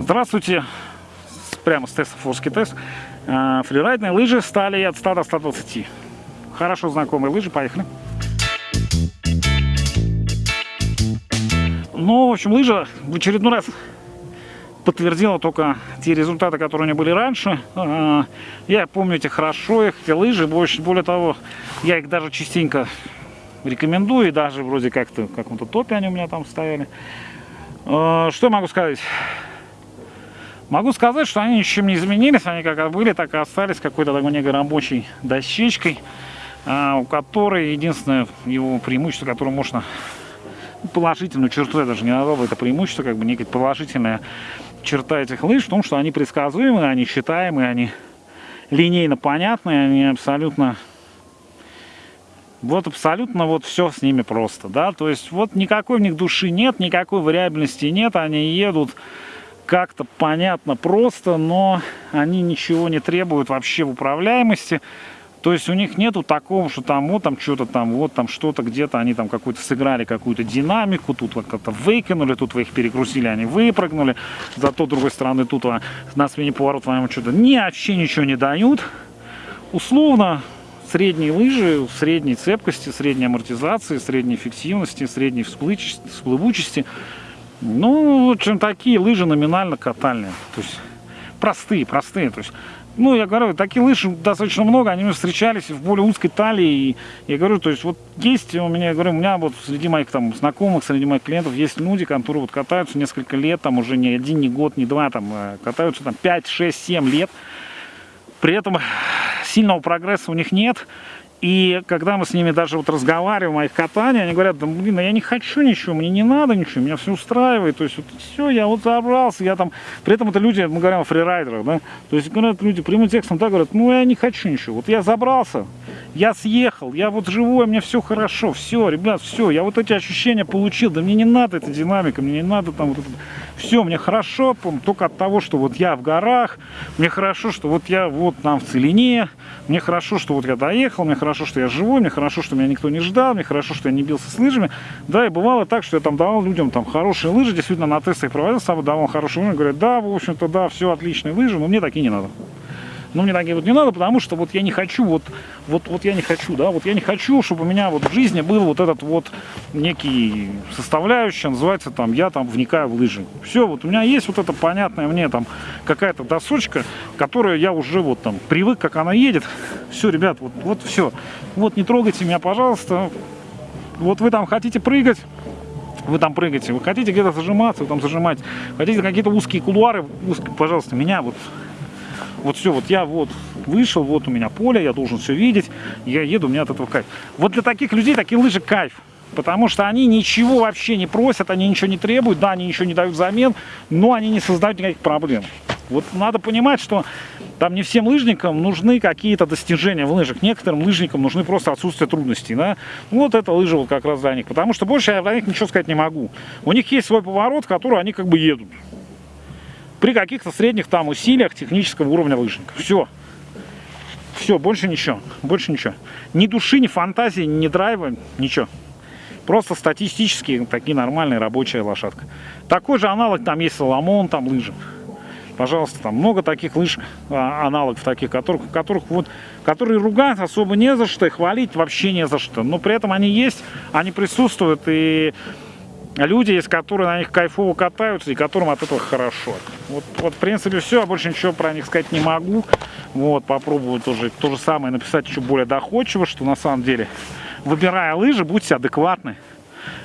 Здравствуйте, прямо с теста Форский тест. А, фрирайдные лыжи стали от 100 до 120. Хорошо знакомые лыжи, поехали. Ну, в общем, лыжа в очередной раз подтвердила только те результаты, которые у меня были раньше. А, я помню эти хорошо, их, эти лыжи. Больше, более того, я их даже частенько рекомендую. И даже вроде как-то в каком-то топе они у меня там стояли. А, что могу сказать? Могу сказать, что они ничем не изменились, они как были, так и остались какой-то такой некой рабочей дощечкой, а, у которой единственное его преимущество, которое можно ну, положительную черту, я даже не назвал это преимущество, как бы некая положительная черта этих лыж в том, что они предсказуемые, они считаемые, они линейно понятные, они абсолютно вот абсолютно вот все с ними просто, да, то есть вот никакой в них души нет, никакой вариабельности нет, они едут как-то понятно просто, но они ничего не требуют вообще в управляемости. То есть у них нету такого, что там вот там что-то там, вот там что-то где-то они там какую-то сыграли какую-то динамику, тут вот как-то выкинули, тут вы их перегрузили, они выпрыгнули, зато другой стороны тут на смене поворота вам что-то ни вообще ничего не дают. Условно средние лыжи, средней цепкости, средней амортизации, средней эффективности, средней всплывучести – ну, в общем, такие лыжи номинально катальные. То есть простые, простые. То есть, ну, я говорю, такие лыжи достаточно много, они встречались в более узкой талии. И я говорю, то есть вот есть у меня, я говорю, у меня вот среди моих там знакомых, среди моих клиентов есть люди, которые вот катаются несколько лет, там уже не один, не год, не два, там э, катаются там 5, 6, 7 лет. При этом сильного прогресса у них нет. И когда мы с ними даже вот разговариваем о их катании, они говорят, да блин, я не хочу ничего, мне не надо ничего, меня все устраивает. То есть вот все, я вот забрался, я там... При этом это люди, мы говорим о фрирайдерах, да? То есть говорят люди прямым текстом, да, говорят, ну я не хочу ничего, вот я забрался, я съехал, я вот живой, мне все хорошо, все, ребят, все, я вот эти ощущения получил, да мне не надо эта динамика, мне не надо там вот это... Все, мне хорошо, только от того, что вот я в горах, мне хорошо, что вот я вот там в целине, мне хорошо, что вот я доехал, мне хорошо, что я живой, мне хорошо, что меня никто не ждал, мне хорошо, что я не бился с лыжами. Да, и бывало так, что я там давал людям там хорошие лыжи, действительно на тестах проводил, сам давал хорошие лыжи, говорят, да, в общем-то, да, все отличные лыжи, но мне такие не надо. Но мне такие вот не надо, потому что вот я не хочу, вот, вот, вот я не хочу, да, вот я не хочу, чтобы у меня вот в жизни был вот этот вот некий составляющий, называется там, я там вникаю в лыжи. Все, вот у меня есть вот эта понятная мне там какая-то досочка, которая я уже вот там привык, как она едет. Все, ребят, вот, вот все. Вот не трогайте меня, пожалуйста. Вот вы там хотите прыгать, вы там прыгаете, вы хотите где-то зажиматься, вы там зажимаете, хотите какие-то узкие кулуары, узкие, пожалуйста, меня вот вот все, вот я вот вышел, вот у меня поле, я должен все видеть, я еду, у меня от этого кайф. Вот для таких людей такие лыжи кайф. Потому что они ничего вообще не просят, они ничего не требуют, да, они ничего не дают взамен, но они не создают никаких проблем. Вот надо понимать, что там не всем лыжникам нужны какие-то достижения в лыжах. Некоторым лыжникам нужны просто отсутствие трудностей. Да? Вот эта лыжа вот как раз для них. Потому что больше я для них ничего сказать не могу. У них есть свой поворот, в который они как бы едут при каких-то средних там усилиях технического уровня лыжника. Все. Все, больше ничего. Больше ничего. Ни души, ни фантазии, ни драйва, ничего. Просто статистически такие нормальные рабочая лошадка. Такой же аналог там есть Соломон, там лыжи. Пожалуйста, там много таких лыж, а, аналогов таких, которых, которых вот, которые ругать особо не за что, и хвалить вообще не за что. Но при этом они есть, они присутствуют, и люди есть, которые на них кайфово катаются и которым от этого хорошо. Вот, вот в принципе все, я больше ничего про них сказать не могу. Вот, попробую тоже то же самое написать еще более доходчиво, что на самом деле, выбирая лыжи, будьте адекватны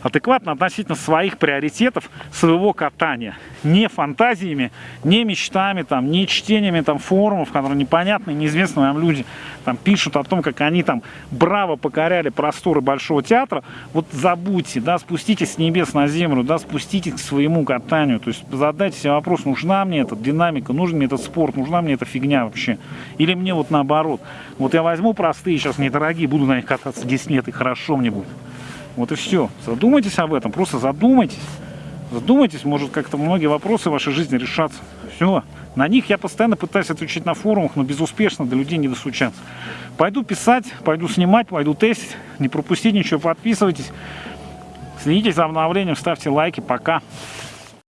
адекватно относительно своих приоритетов, своего катания. Не фантазиями, не мечтами, там, не чтениями там, форумов, которые непонятные, неизвестные нам люди там, пишут о том, как они там браво покоряли просторы Большого театра. Вот забудьте, да, спуститесь с небес на землю, да, спуститесь к своему катанию. То есть задайте себе вопрос, нужна мне эта динамика, нужен мне этот спорт, нужна мне эта фигня вообще. Или мне вот наоборот. Вот я возьму простые, сейчас недорогие, буду на них кататься 10 лет, и хорошо мне будет. Вот и все. Задумайтесь об этом, просто задумайтесь. Задумайтесь, может как-то многие вопросы в вашей жизни решатся. Все. На них я постоянно пытаюсь отвечать на форумах, но безуспешно до людей не достучаться. Пойду писать, пойду снимать, пойду тестить. Не пропустите ничего, подписывайтесь. Следите за обновлением, ставьте лайки. Пока.